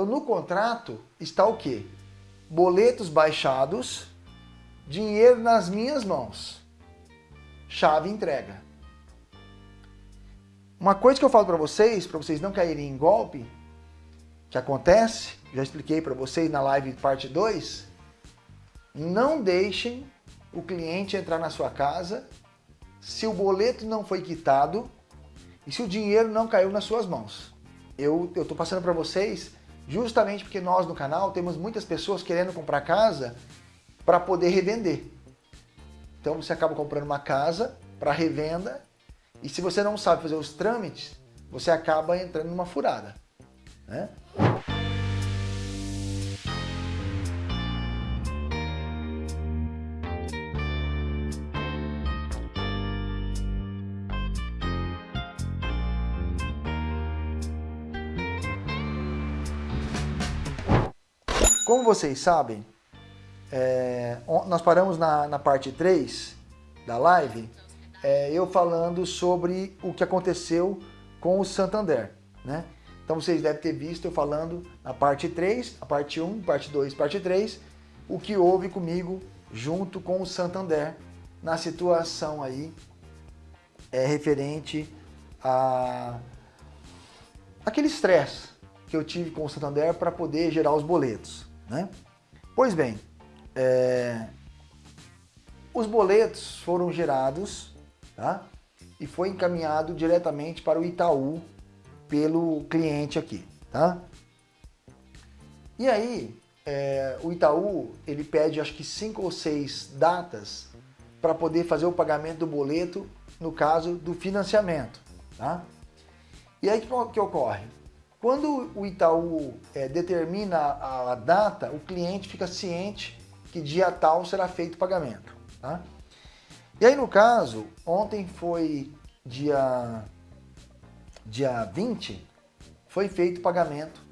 Então no contrato está o quê? Boletos baixados, dinheiro nas minhas mãos, chave entrega. Uma coisa que eu falo para vocês, para vocês não caírem em golpe, que acontece, já expliquei para vocês na live parte 2, não deixem o cliente entrar na sua casa se o boleto não foi quitado e se o dinheiro não caiu nas suas mãos. Eu estou passando para vocês justamente porque nós no canal temos muitas pessoas querendo comprar casa para poder revender. Então você acaba comprando uma casa para revenda e se você não sabe fazer os trâmites, você acaba entrando numa furada. Né? Como vocês sabem, é, nós paramos na, na, parte 3 da live, é, eu falando sobre o que aconteceu com o Santander. Né? Então vocês devem ter visto eu falando na parte 3, a parte 1, parte 2, parte 3, o que houve comigo junto com o Santander na situação aí é, referente a aquele estresse que eu tive com o Santander para poder gerar os boletos. Né? Pois bem, é... os boletos foram gerados tá? e foi encaminhado diretamente para o Itaú pelo cliente aqui. Tá? E aí, é... o Itaú ele pede acho que cinco ou seis datas para poder fazer o pagamento do boleto no caso do financiamento. Tá? E aí o que, que ocorre? Quando o Itaú é, determina a, a, data, o cliente fica ciente que dia tal será feito o pagamento. Tá? E aí no caso, ontem foi dia, dia 20, foi feito o pagamento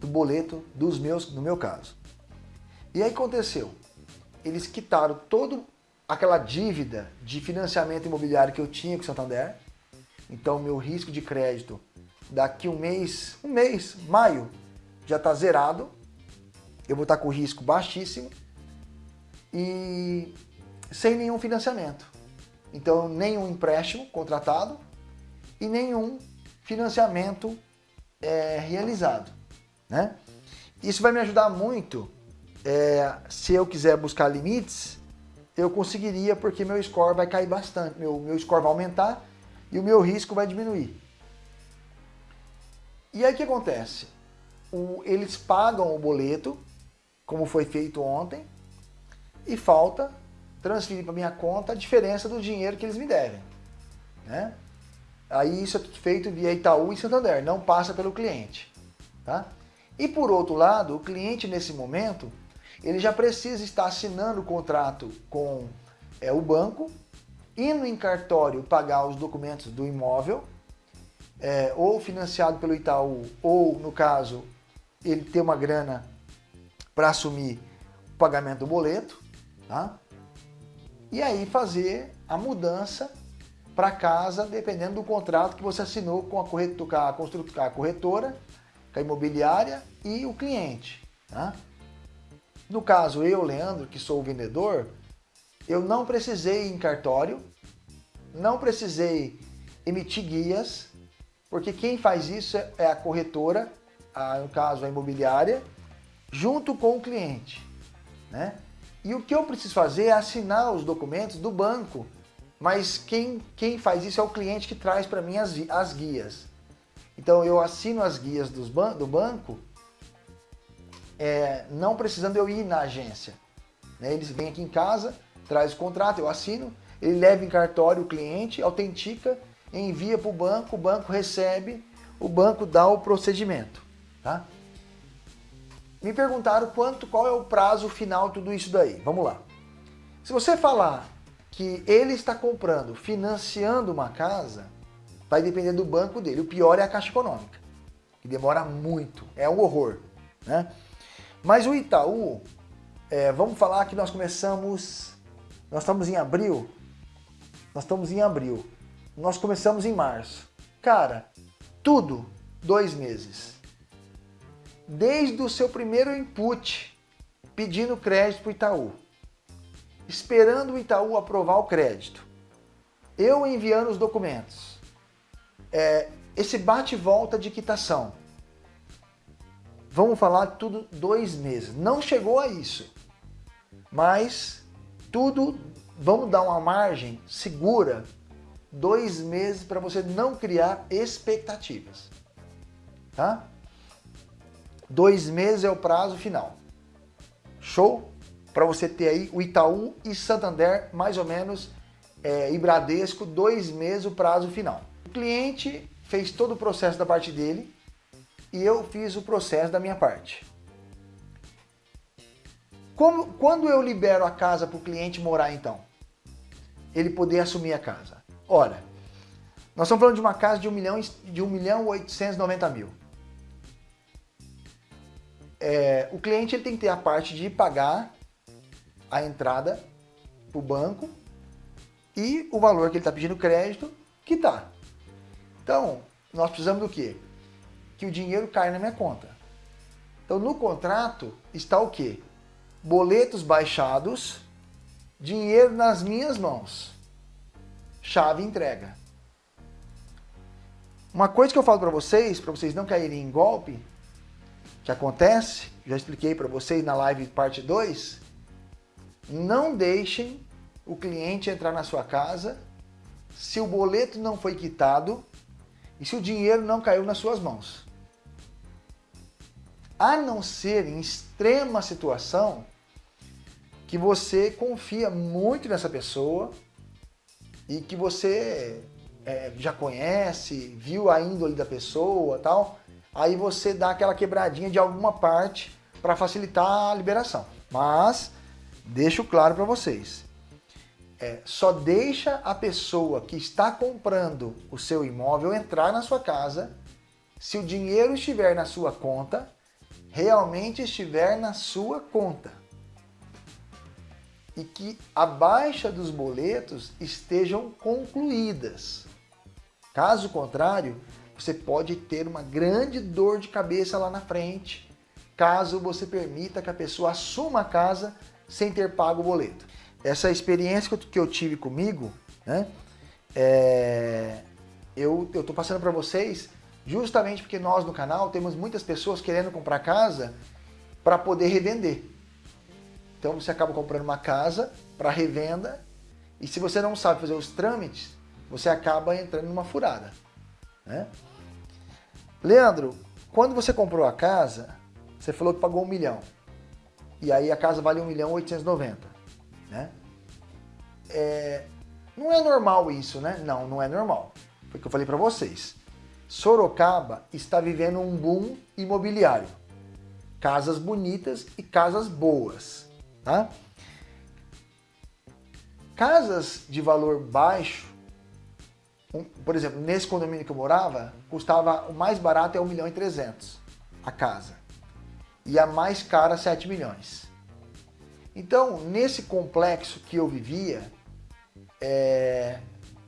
do boleto dos meus, no meu caso. E aí aconteceu, eles quitaram toda aquela dívida de financiamento imobiliário que eu tinha com o Santander, então meu risco de crédito daqui um mês, um mês, maio, já está zerado. Eu vou estar tá com risco baixíssimo e sem nenhum financiamento. Então, nenhum empréstimo contratado e nenhum financiamento é, realizado. Né? Isso vai me ajudar muito é, se eu quiser buscar limites, eu conseguiria porque meu score vai cair bastante, meu, meu score vai aumentar e o meu risco vai diminuir. E aí o que acontece? O, eles pagam o boleto, como foi feito ontem, e falta transferir para minha conta a diferença do dinheiro que eles me devem. Né? Aí isso é feito via Itaú e Santander, não passa pelo cliente. Tá? E por outro lado, o cliente nesse momento, ele já precisa estar assinando o contrato com é, o banco, indo em cartório pagar os documentos do imóvel, é, ou financiado pelo Itaú, ou no caso, ele ter uma grana para assumir o pagamento do boleto, tá? E aí fazer a mudança para casa, dependendo do contrato que você assinou com a, corretora, a, construtora, a corretora, com a imobiliária e o cliente. Tá? No caso, eu, Leandro, que sou o vendedor, eu não precisei ir em cartório, não precisei emitir guias, porque quem faz isso é a corretora, a, no caso a imobiliária, junto com o cliente. Né? E o que eu preciso fazer é assinar os documentos do banco, mas quem, quem faz isso é o cliente que traz para mim as, as guias. Então eu assino as guias dos ban do banco, é, não precisando eu ir na agência. Né? Eles vêm aqui em casa, traz o contrato, eu assino, ele leva em cartório o cliente, autentica envia para o banco, o banco recebe, o banco dá o procedimento. Tá? Me perguntaram quanto, qual é o prazo final tudo isso daí. Vamos lá. Se você falar que ele está comprando, financiando uma casa, vai depender do banco dele. O pior é a Caixa Econômica, que demora muito, é um horror. Né? Mas o Itaú, é, vamos falar que nós começamos, nós estamos em abril, nós estamos em abril. Nós começamos em março. Cara, tudo dois meses. desde o seu primeiro input, pedindo crédito para o Itaú, esperando o Itaú aprovar o crédito, eu enviando os documentos, é, esse bate-volta de quitação, vamos falar tudo dois meses, não chegou a isso, mas tudo, vamos dar uma margem segura, dois meses para você não criar expectativas, tá? Dois meses é o prazo final. Show? Para você ter aí o Itaú e Santander, mais ou menos, é, e Bradesco, dois meses o prazo final. O cliente fez todo o processo da parte dele e eu fiz o processo da minha parte. Como, quando eu libero a casa para o cliente morar então? Ele poder assumir a casa. Ora, nós estamos falando de uma casa de 1 milhão, de 1 milhão 890 mil é, o cliente ele tem que ter a parte de pagar a entrada para o banco e o valor que ele está pedindo crédito quitar. Então, nós precisamos do quê? Que o dinheiro caia na minha conta. Então, no contrato está o quê? Boletos baixados, dinheiro nas minhas mãos, chave entrega. Uma coisa que eu falo para vocês, para vocês não caírem em golpe, que acontece, já expliquei para vocês na live parte 2, não deixem o cliente entrar na sua casa se o boleto não foi quitado e se o dinheiro não caiu nas suas mãos. A não ser em extrema situação que você confia muito nessa pessoa e que você é, já conhece, viu a índole da pessoa tal, aí você dá aquela quebradinha de alguma parte para facilitar a liberação. Mas, deixo claro para vocês, é, só deixa a pessoa que está comprando o seu imóvel entrar na sua casa se o dinheiro estiver na sua conta, realmente estiver na sua conta. E que a baixa dos boletos estejam concluídas. Caso contrário, você pode ter uma grande dor de cabeça lá na frente, caso você permita que a pessoa assuma a casa sem ter pago o boleto. Essa experiência que eu tive comigo, né, é, eu estou passando para vocês justamente porque nós no canal temos muitas pessoas querendo comprar casa para poder revender. Então você acaba comprando uma casa para revenda e se você não sabe fazer os trâmites, você acaba entrando numa furada. Né? Leandro, quando você comprou a casa, você falou que pagou um milhão. E aí a casa vale um milhão 890, né? É, não é normal isso, né? Não, não é normal. Foi o que eu falei para vocês. Sorocaba está vivendo um boom imobiliário. Casas bonitas e casas boas, tá? Casas de valor baixo por exemplo, nesse condomínio que eu morava, custava, o mais barato é 1 milhão e 300 a casa. E a mais cara, 7 milhões. Então, nesse complexo que eu vivia, é,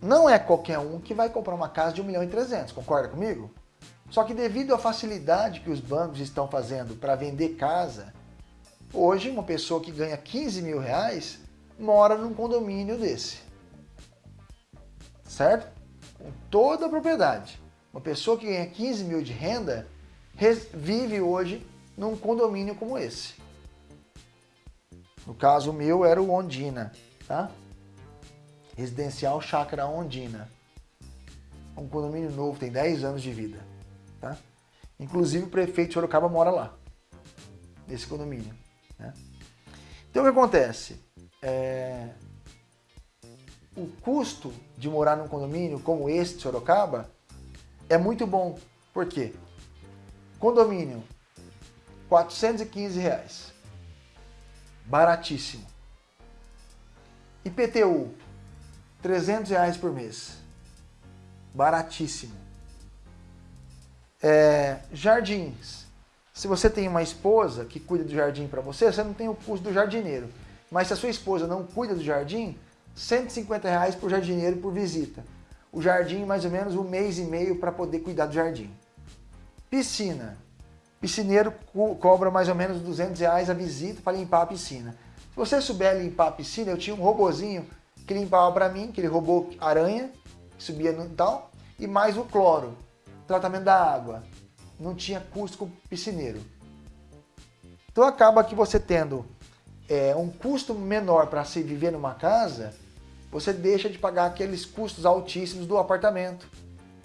não é qualquer um que vai comprar uma casa de 1 milhão e 300, concorda comigo? Só que devido à facilidade que os bancos estão fazendo para vender casa, hoje uma pessoa que ganha 15 mil reais mora num condomínio desse. Certo? com toda a propriedade. Uma pessoa que ganha 15 mil de renda vive hoje num condomínio como esse. No caso meu era o Ondina, tá? Residencial Chácara Ondina. Um condomínio novo, tem 10 anos de vida, tá? Inclusive o prefeito de Sorocaba mora lá, nesse condomínio. Né? Então o que acontece? É, o custo de morar num condomínio como esse de Sorocaba é muito bom. Por quê? Condomínio, 415 reais. Baratíssimo. IPTU, 300 reais por mês. Baratíssimo. É, jardins. Se você tem uma esposa que cuida do jardim para você, você não tem o custo do jardineiro. Mas se a sua esposa não cuida do jardim, 150 reais por jardineiro por visita. O jardim mais ou menos um mês e meio para poder cuidar do jardim. Piscina, piscineiro co cobra mais ou menos 200 reais a visita para limpar a piscina. Se você souber limpar a piscina, eu tinha um robozinho que limpava para mim, aquele robô aranha, que subia no tal, e mais o cloro, tratamento da água. Não tinha custo com o piscineiro. Então acaba que você tendo é, um custo menor para se viver numa casa, você deixa de pagar aqueles custos altíssimos do apartamento,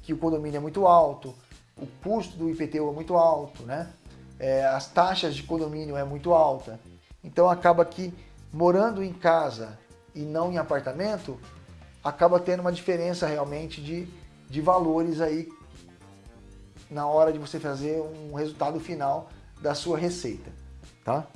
que o condomínio é muito alto, o custo do IPTU é muito alto, né? É, as taxas de condomínio é muito alta. Então acaba que morando em casa e não em apartamento, acaba tendo uma diferença realmente de, de valores aí na hora de você fazer um resultado final da sua receita, tá?